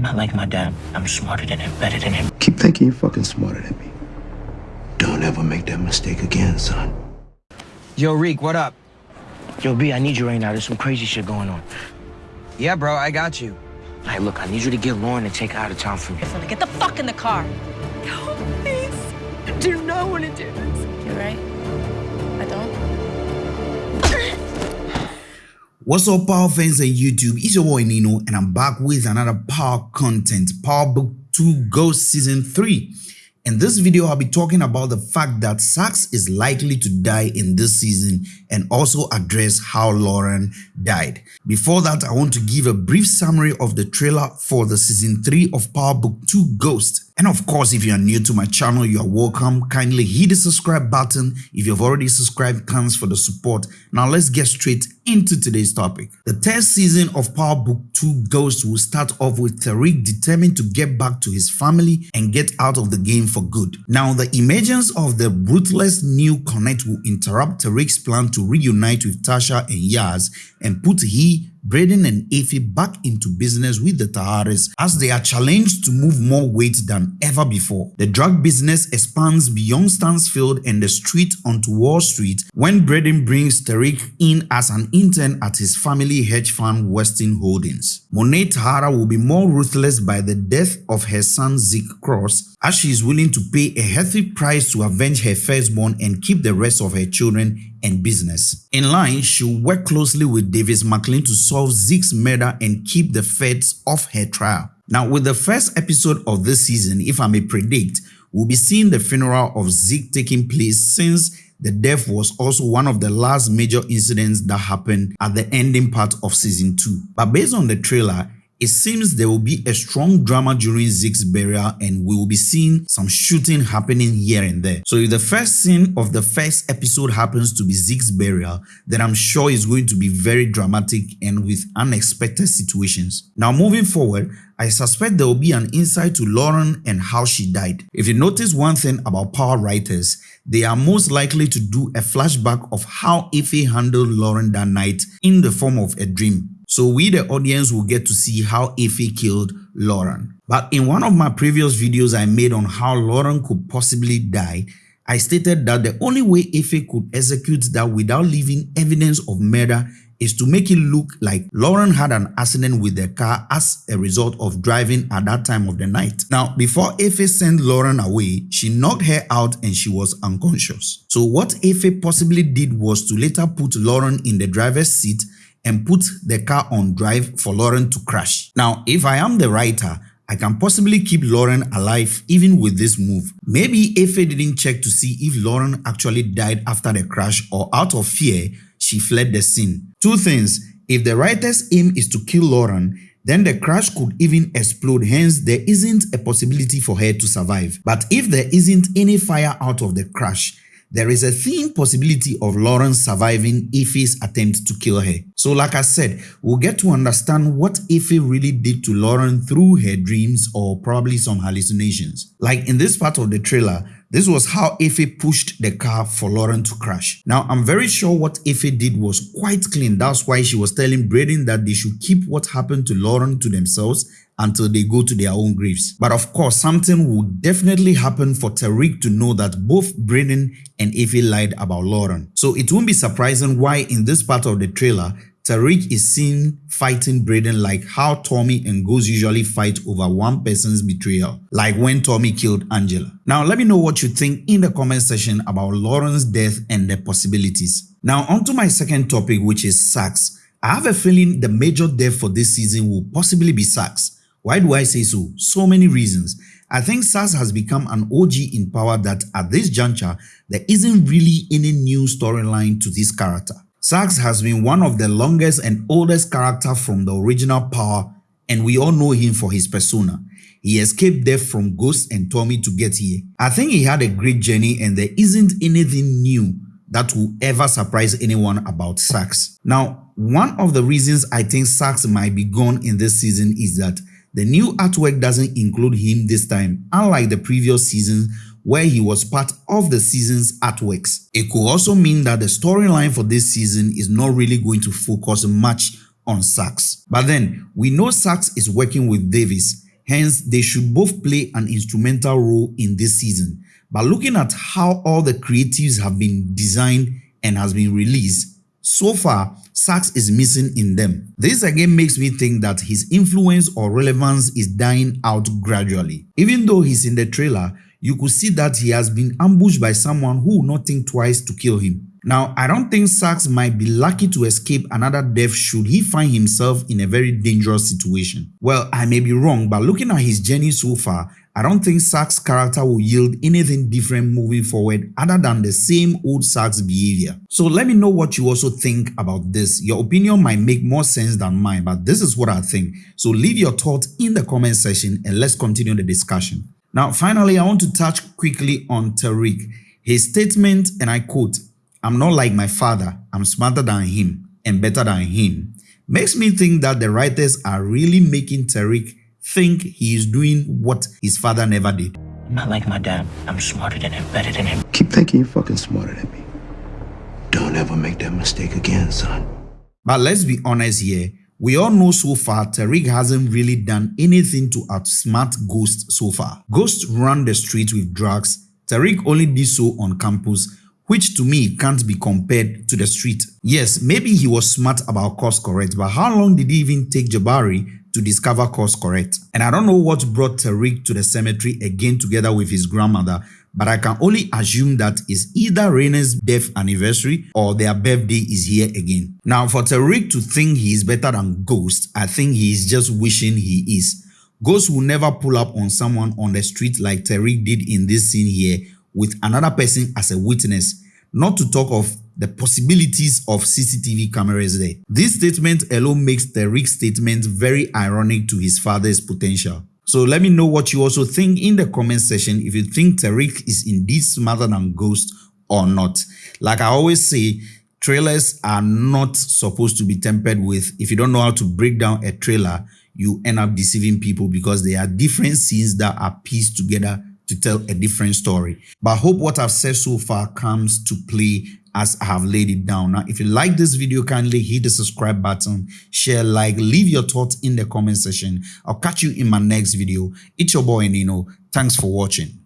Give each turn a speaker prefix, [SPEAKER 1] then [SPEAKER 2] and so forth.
[SPEAKER 1] I'm not like my dad. I'm smarter than him, better than him.
[SPEAKER 2] Keep thinking you're fucking smarter than me. Don't ever make that mistake again, son.
[SPEAKER 3] Yo, Reek, what up?
[SPEAKER 1] Yo, B, I need you right now. There's some crazy shit going on.
[SPEAKER 3] Yeah, bro, I got you.
[SPEAKER 1] Hey, look, I need you to get Lauren and take her out of town for me.
[SPEAKER 4] Listen, get the fuck in the car.
[SPEAKER 5] No, please. I do not want to do this.
[SPEAKER 4] You're right.
[SPEAKER 6] What's up, Power fans on YouTube? It's your boy Nino, and I'm back with another Power content, Power Book 2 Ghost Season 3. In this video, I'll be talking about the fact that Saxe is likely to die in this season and also address how Lauren died. Before that, I want to give a brief summary of the trailer for the season 3 of Power Book 2 Ghost. And of course, if you are new to my channel, you are welcome. Kindly hit the subscribe button. If you've already subscribed, thanks for the support. Now let's get straight into today's topic. The third season of Power Book 2 Ghost will start off with Tariq determined to get back to his family and get out of the game for good. Now, the emergence of the ruthless new Connect will interrupt Tariq's plan to reunite with Tasha and Yaz and put he Brayden and Effie back into business with the Tejadas as they are challenged to move more weight than ever before. The drug business expands beyond Stansfield and the street onto Wall Street when Brayden brings Tariq in as an intern at his family hedge fund Weston Holdings. Monet Tejada will be more ruthless by the death of her son Zeke Cross as she is willing to pay a hefty price to avenge her firstborn and keep the rest of her children and business. In line, she'll work closely with Davis MacLean to solve Zeke's murder and keep the feds off her trial. Now, with the first episode of this season, if I may predict, we'll be seeing the funeral of Zeke taking place since the death was also one of the last major incidents that happened at the ending part of season 2. But based on the trailer, it seems there will be a strong drama during Zeke's burial and we will be seeing some shooting happening here and there. So if the first scene of the first episode happens to be Zeke's burial, then I'm sure it's going to be very dramatic and with unexpected situations. Now moving forward, I suspect there will be an insight to Lauren and how she died. If you notice one thing about power writers, they are most likely to do a flashback of how Effie handled Lauren that night in the form of a dream. So we the audience will get to see how Effie killed Lauren. But in one of my previous videos I made on how Lauren could possibly die, I stated that the only way Effie could execute that without leaving evidence of murder is to make it look like Lauren had an accident with the car as a result of driving at that time of the night. Now, before Effie sent Lauren away, she knocked her out and she was unconscious. So what Effie possibly did was to later put Lauren in the driver's seat and put the car on drive for Lauren to crash. Now, if I am the writer, I can possibly keep Lauren alive even with this move. Maybe Effie didn't check to see if Lauren actually died after the crash or out of fear, she fled the scene. Two things, if the writer's aim is to kill Lauren, then the crash could even explode hence there isn't a possibility for her to survive. But if there isn't any fire out of the crash, there is a thin possibility of Lauren surviving Effie's attempt to kill her. So like I said, we'll get to understand what Effie really did to Lauren through her dreams or probably some hallucinations. Like in this part of the trailer, this was how Effie pushed the car for Lauren to crash. Now, I'm very sure what Effie did was quite clean. That's why she was telling Brayden that they should keep what happened to Lauren to themselves until they go to their own graves. But of course, something will definitely happen for Tariq to know that both Brayden and Effie lied about Lauren. So it won't be surprising why in this part of the trailer, Tariq is seen fighting Brayden like how Tommy and Ghost usually fight over one person's betrayal, like when Tommy killed Angela. Now let me know what you think in the comment section about Lauren's death and the possibilities. Now onto my second topic which is Saxe. I have a feeling the major death for this season will possibly be Saxe. Why do I say so? So many reasons. I think Saxe has become an OG in power that at this juncture, there isn't really any new storyline to this character. Saxe has been one of the longest and oldest character from the original power and we all know him for his persona. He escaped death from Ghost and Tommy to get here. I think he had a great journey and there isn't anything new that will ever surprise anyone about Saxe. Now, one of the reasons I think Saxe might be gone in this season is that the new artwork doesn't include him this time, unlike the previous season where he was part of the season's artworks. It could also mean that the storyline for this season is not really going to focus much on Saxe. But then, we know Saxe is working with Davis Hence, they should both play an instrumental role in this season. But looking at how all the creatives have been designed and has been released, so far, Saxe is missing in them. This again makes me think that his influence or relevance is dying out gradually. Even though he's in the trailer, you could see that he has been ambushed by someone who will not think twice to kill him. Now, I don't think Saxe might be lucky to escape another death should he find himself in a very dangerous situation. Well, I may be wrong, but looking at his journey so far, I don't think Saxe's character will yield anything different moving forward other than the same old Saxe behavior. So let me know what you also think about this. Your opinion might make more sense than mine, but this is what I think. So leave your thoughts in the comment section and let's continue the discussion. Now, finally, I want to touch quickly on Tariq. His statement, and I quote, I'm not like my father, I'm smarter than him and better than him, makes me think that the writers are really making Tariq think he is doing what his father never did.
[SPEAKER 1] I'm not like my dad. I'm smarter than him, better than him.
[SPEAKER 2] Keep thinking you're fucking smarter than me. Don't ever make that mistake again, son.
[SPEAKER 6] But let's be honest here. We all know so far Tariq hasn't really done anything to outsmart Ghost so far. Ghost ran the street with drugs. Tariq only did so on campus which to me can't be compared to the street. Yes, maybe he was smart about course correct, but how long did he even take Jabari to discover course correct? And I don't know what brought Tariq to the cemetery again together with his grandmother, but I can only assume that it's either Raina's death anniversary or their birthday is here again. Now, for Tariq to think he is better than Ghost, I think he is just wishing he is. Ghost will never pull up on someone on the street like Tariq did in this scene here with another person as a witness, not to talk of the possibilities of CCTV cameras there. This statement alone makes Tariq's statement very ironic to his father's potential. So let me know what you also think in the comment section if you think Tariq is indeed smarter than Ghost or not. Like I always say, trailers are not supposed to be tempered with. If you don't know how to break down a trailer, you end up deceiving people because there are different scenes that are pieced together to tell a different story. But I hope what I've said so far comes to play as I have laid it down. Now, if you like this video, kindly hit the subscribe button, share, like, leave your thoughts in the comment section. I'll catch you in my next video. It's your boy Nino. Thanks for watching.